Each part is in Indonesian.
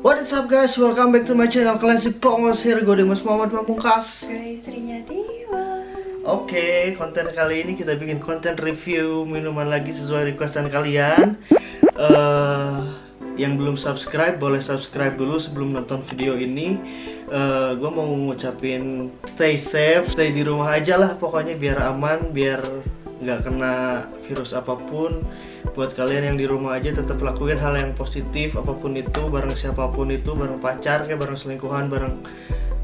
What is up guys, welcome back to my channel. Classic Pongos here Gue Dimas Muhammad Pamungkas Gue istrinya Dewa Oke, konten kali ini kita bikin konten review minuman lagi sesuai requestan kalian. Uh, Yang belum subscribe, boleh subscribe dulu sebelum nonton video ini. Uh, Gue mau ngucapin stay safe, stay di rumah aja lah pokoknya biar aman, biar nggak kena virus apa pun buat kalian yang di rumah aja tetap lakuin hal yang positif apa pun itu bareng siapa pun itu bareng pacar kayak bareng selingkuhan bareng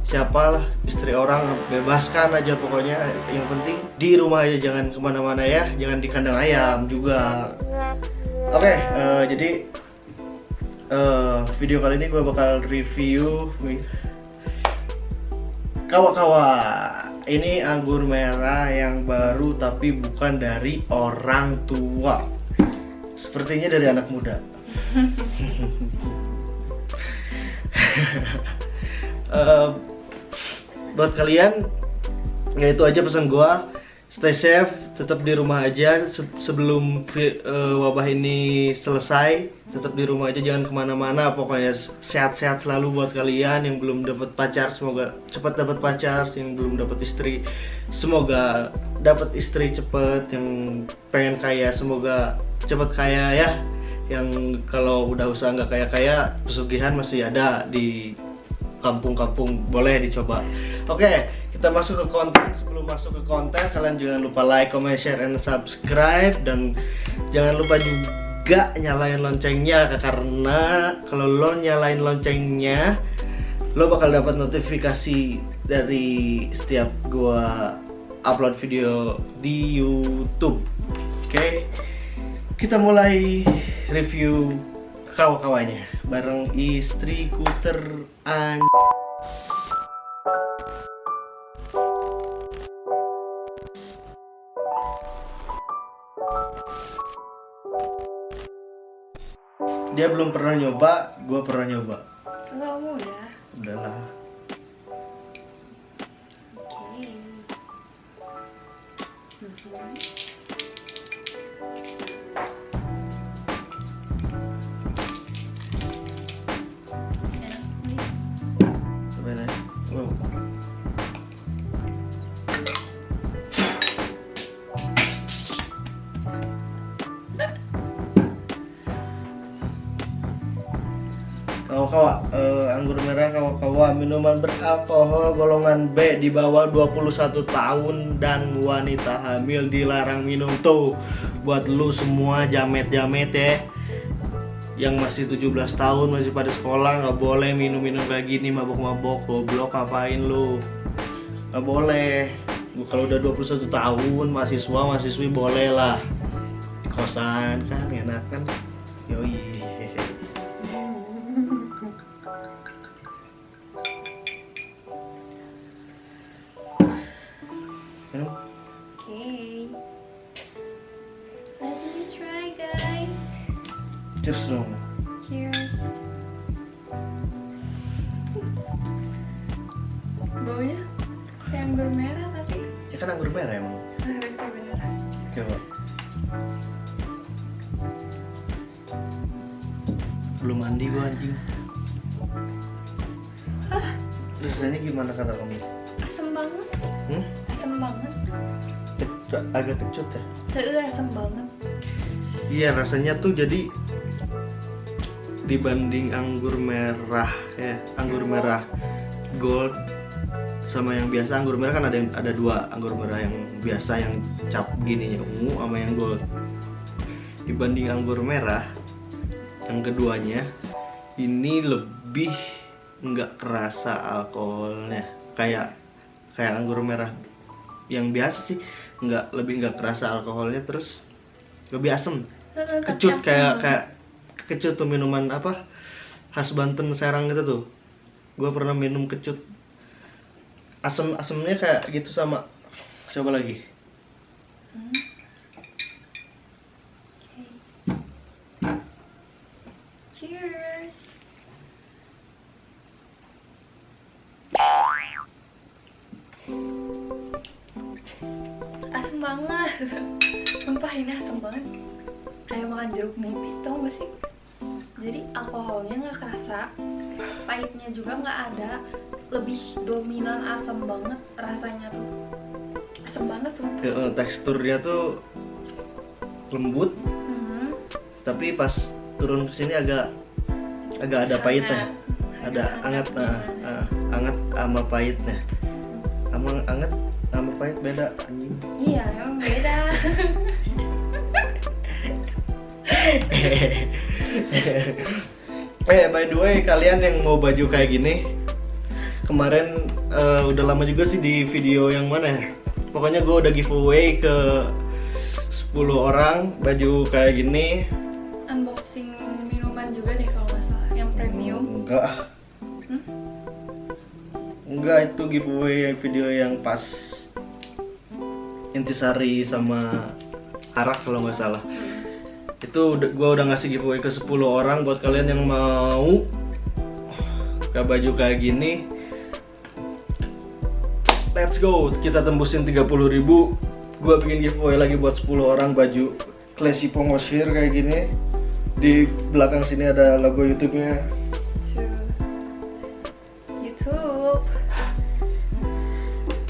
siapalah istri orang bebaskan aja pokoknya. Yang penting di rumah aja jangan ke mana-mana ya jangan di kandang ayam juga. Oke okay, uh, eh, jadi uh, video kali ini gue bakal review kawa-kawa. Ini anggur merah yang baru tapi bukan dari orang tua Sepertinya dari anak muda. uh, buat kalian, ya itu aja pesan gua. Stay safe, tetap di rumah aja sebelum uh, wabah ini selesai. Tetap di rumah aja, jangan ke mana-mana. Pokoknya sehat-sehat selalu buat kalian yang belum dapat pacar. Semoga cepat dapat pacar. Yang belum dapat istri, semoga dapat istri cepet. Yang pengen kaya, semoga cepat kaya ya yang kalau udah usaha nggak kaya kaya pesugihan masih ada di kampung-kampung boleh dicoba oke kita masuk ke konten. Sebelum masuk ke konten kalian jangan lupa like comment share and subscribe. Dan jangan lupa juga nyalain loncengnya karena kalau lo nyalain loncengnya lo bakal dapat notifikasi dari setiap gua upload video di YouTube. Oke? Okay? kita mulai review kawa-kawanya. Bareng istriku teran dia belum pernah nyoba, gue pernah nyoba. Enggak mau udah. Udahlah. Oke. Okay. Mm -hmm. Anggur merah kawa-kawa minuman beralkohol golongan B di bawah 21 tahun dan wanita hamil dilarang minum tuh. Buat lu semua jamet-jamet ya yang masih 17 tahun masih pada sekolah nggak boleh minum-minum kayak gini mabok-mabok goblok ngapain lu? Nggak boleh. Kalau udah 21 tahun mahasiswa mahasiswi boleh lah. Kosan kan enak kan Cheers dong. Cheers. Baunya kayak anggur merah tapi. Ya kan anggur merah emang. Ah, beneran. Coba. Belum mandi gua anjing. Ah. Rasanya gimana kata kamu? Asam banget. Hmm? Asam banget. agak kecut ya? Tuh asam banget. Iya rasanya tuh jadi dibanding anggur merah ya anggur merah gold sama yang biasa. Anggur merah kan ada ada dua anggur merah yang biasa yang cap gini ungu sama yang gold. Dibanding anggur merah yang keduanya ini lebih nggak kerasa alkoholnya. Kayak kayak anggur merah yang biasa sih nggak lebih nggak kerasa alkoholnya terus lebih asem. Kecut kayak kayak kecut tuh minuman apa khas Banten Serang gitu tuh. Gue pernah minum kecut. Asam asamnya kayak gitu sama coba lagi. Hmm. Juga nggak ada. Lebih dominan asam banget rasanya tuh. Asam banget sumpah. Eh, teksturnya tuh lembut Hmm, tapi pas turun ke sini agak agak ada pahitnya. Hangat. ada Hangat anget nah ah, anget sama pahitnya. Sama anget sama pahit beda anjing. Iya emang beda eh by the way kalian yang mau baju kayak gini kemarin eh, udah lama juga sih di video yang mana ya? Pokoknya gue udah giveaway ke 10 orang baju kayak gini. Unboxing minuman juga deh kalau nggak salah yang premium. Enggak ah. Hmm? enggak itu giveaway video yang pas intisari sama arak kalau nggak salah itu gua udah ngasih giveaway ke 10 orang buat kalian yang mau. Ke baju kayak gini. Let's go. Kita tembusin 30.000 ribu. Gua bikin giveaway lagi buat 10 orang baju classy pongosir kayak gini. Di belakang sini ada logo YouTube-nya. To YouTube.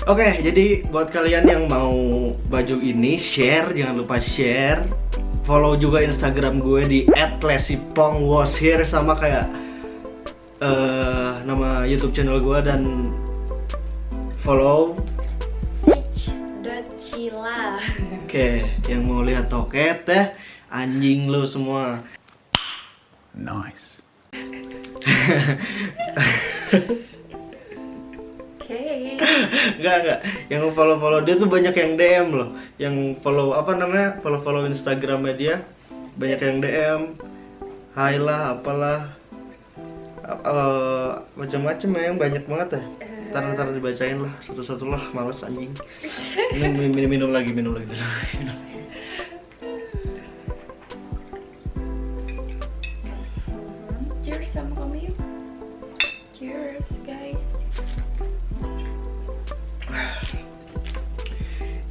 Oke, jadi buat kalian yang mau baju ini share, jangan lupa share. Follow juga Instagram gue di @lesipongwashir sama kayak eh, nama YouTube channel gue dan follow. Cila Oke, yang mau lihat toket ya, anjing lo semua. Nice. Enggak, enggak. Yang follow-follow dia tuh banyak yang DM loh. Yang follow apa namanya? Follow-follow Instagramnya dia banyak yang DM. Hai lah, apalah. Eh, macam-macam ya, yang banyak banget ya. Ntar ntar dibacain lah satu-satu lah, males anjing. Minum, minum, minum lagi, minum lagi, minum lagi. Minum.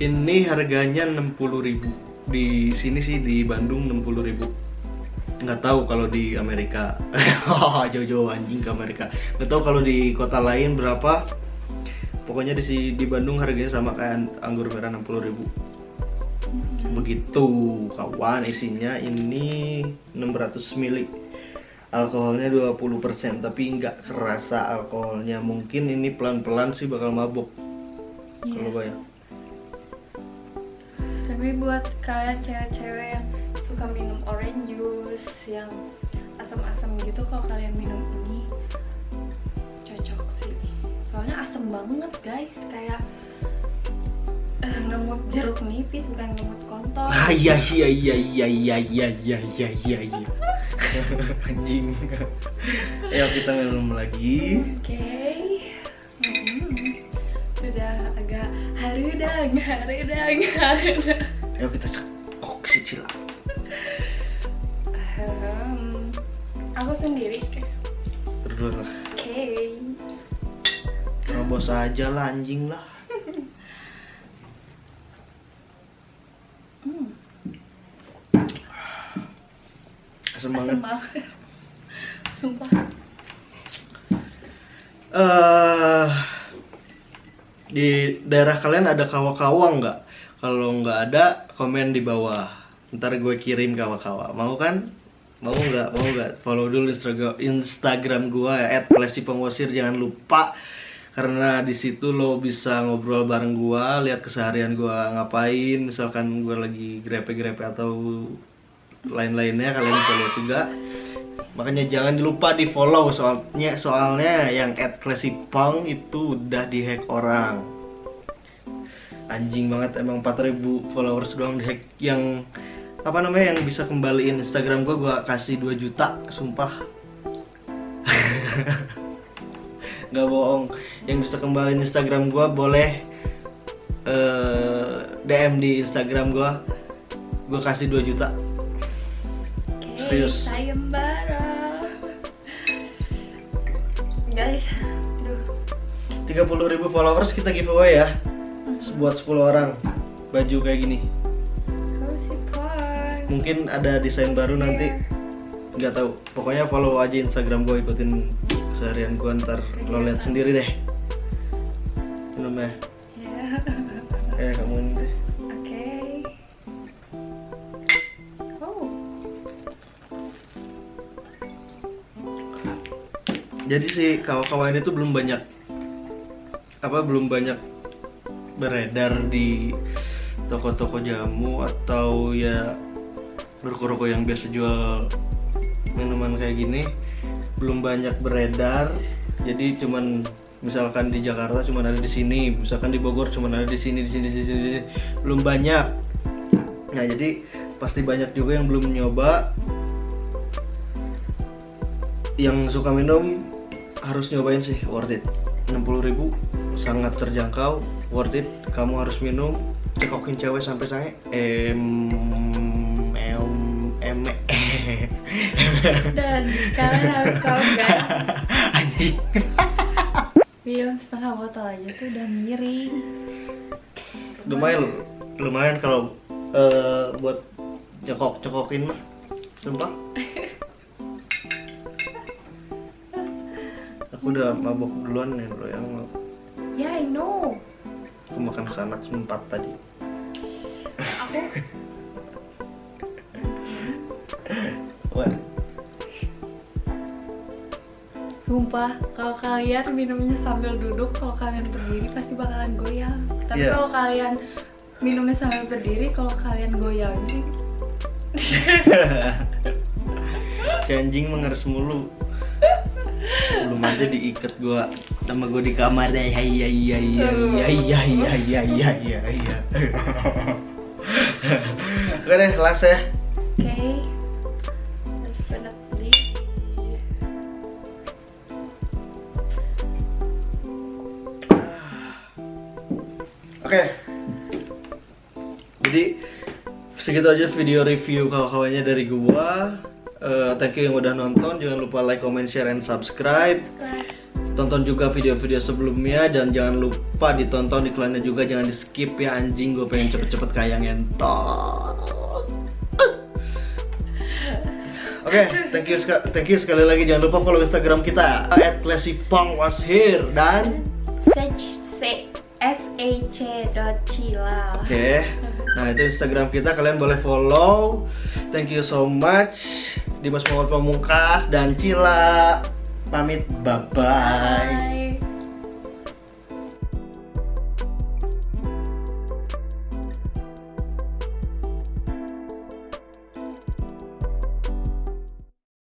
Ini harganya 60.000 di sini sih di Bandung 60.000 nggak tahu kalau di Amerika. Jauh-jauh anjing ke Amerika. Nggak tahu kalau di kota lain berapa. Pokoknya di di Bandung harganya sama kayak anggur merah 60.000 begitu kawan. Isinya ini 600 ml alkoholnya 20% tapi nggak kerasa alkoholnya. Mungkin ini pelan-pelan sih bakal mabuk. Kalau Iya. banyak Tapi buat kalian cewek-cewek yang suka minum orange juice yang asam-asam gitu kalau kalian minum ini cocok sih. Soalnya asam banget guys, kayak eh, ngemut jeruk nipis bukan ngemut kontol. Ah iya iya iya iya iya iya iya iya iya iya Anjing Ayo kita minum lagi Oke. Hmm. Harudang, harudang. Ayo kita cekok si Cila Ahem. aku sendiri. Berdua lah Oke. Robos aja lah anjing lah Hmm. Asem banget banget. Sumpah. eh Di daerah kalian ada kawa-kawa nggak? Kalau nggak ada komen di bawah Ntar gue kirim kawa-kawa Mau kan? Mau nggak? Mau nggak? Follow dulu Instagram Instagram gue ya @lesipengwasir jangan lupa karena di situ lo bisa ngobrol bareng gua, lihat keseharian gua ngapain, misalkan gua lagi grepe-grepe atau lain-lainnya kalian bisa lihat juga. Makanya jangan lupa di follow soalnya soalnya yang @classipong itu udah dihack orang. Anjing banget emang 4000 followers doang dihack yang apa namanya yang bisa kembaliin Instagram gua gua kasih 2 juta, sumpah. nggak bohong yang bisa kembaliin Instagram gua boleh eh, DM di Instagram gua gua kasih 2 juta Serius. sayembara. Guys, aduh. 30.000 followers kita giveaway ya. Buat 10 orang. Baju kayak gini. Mungkin ada desain baru nanti. Nggak tahu. Pokoknya follow aja instagram gue ikutin keseharian gue ntar lo lihat sendiri deh. Minum Ya. eh kamu ini jadi si kawan-kawan itu belum banyak apa belum banyak beredar di toko-toko jamu atau ya ruko-ruko yang biasa jual minuman kayak gini. Belum banyak beredar. Jadi cuman misalkan di Jakarta cuman ada di sini misalkan di Bogor cuman ada di sini di sini di sini, di sini. belum banyak. Nah jadi pasti banyak juga yang belum nyoba. Yang suka minum harus nyobain sih worth it. 60.000 sangat terjangkau worth it. Kamu harus minum cekokin cewek sampai sange. Em em em Dan kalian harus tahu guys, anjing. Minum setengah botol aja tuh udah miring. lumayan lumayan kalau eh, buat cekok cekokin mah sumpah aku udah mabok duluan nih lo yang Ya, I know. aku makan sanak sempat tadi Aku Wah, Sumpah, kalau kalian minumnya sambil duduk, kalau kalian berdiri pasti bakalan goyang. Tapi Iya. kalau kalian minumnya sambil berdiri, kalau kalian goyangin, si anjing mengeres mulu belum aja diikat gua sama gua di kamar deh ya iya iya iya iya iya iya iya iya iya iya oke deh last ya oke. Oke jadi segitu aja video review kawan-kawannya dari gua Eh, thank you yang udah nonton jangan lupa like comment share and subscribe Subscribe. tonton juga video-video sebelumnya dan jangan lupa ditonton iklannya juga jangan di skip ya anjing gue pengen cepet-cepet kayak ngentot Oke, thank you thank you sekali lagi jangan lupa follow Instagram kita @classypong was here dan C S A C dot Cila. oke. Nah, itu Instagram kita kalian boleh follow. Thank you so much. Dimas Pamungkas dan Cila pamit bye bye. Bye.